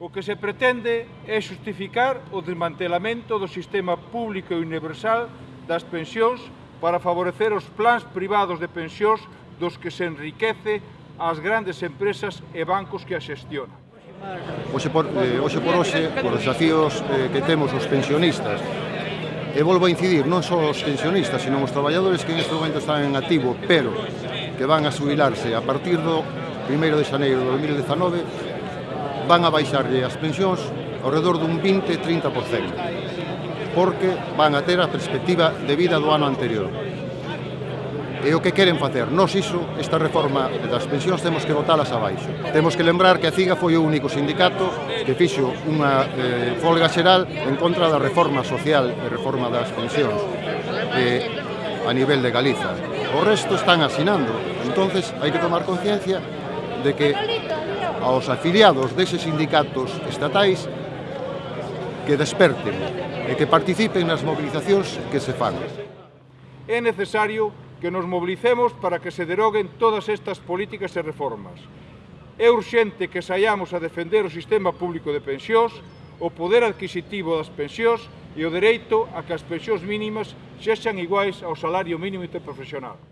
O que se pretende é justificar o desmantelamento do sistema público e universal das pensións para favorecer os plans privados de pensións dos que se enriquece as grandes empresas e bancos que a xestionan. Oxe por, eh, oxe por hoxe, por desafíos eh, que temos os pensionistas, e volvo a incidir, non só os pensionistas, senón os traballadores que en este momento están en activo, pero que van a subilarse a partir do 1 de xaneiro de 2019, van a baixarlle as pensións ao redor dun 20-30%, porque van a ter a perspectiva de vida do ano anterior. E o que queren facer? Nos iso, esta reforma das pensións, temos que votalas abaixo. Temos que lembrar que a CIGA foi o único sindicato que fixo unha eh, folga xeral en contra da reforma social e reforma das pensións eh, a nivel de Galiza. O resto están asinando. entonces hai que tomar conciencia de que aos afiliados deses sindicatos estatais que desperten e que participen nas movilizacións que se fan. É necesario que nos movilicemos para que se deroguen todas estas políticas e reformas. É urxente que saiamos a defender o sistema público de pensións, o poder adquisitivo das pensións e o dereito a que as pensións mínimas sexan iguais ao salario mínimo interprofesional.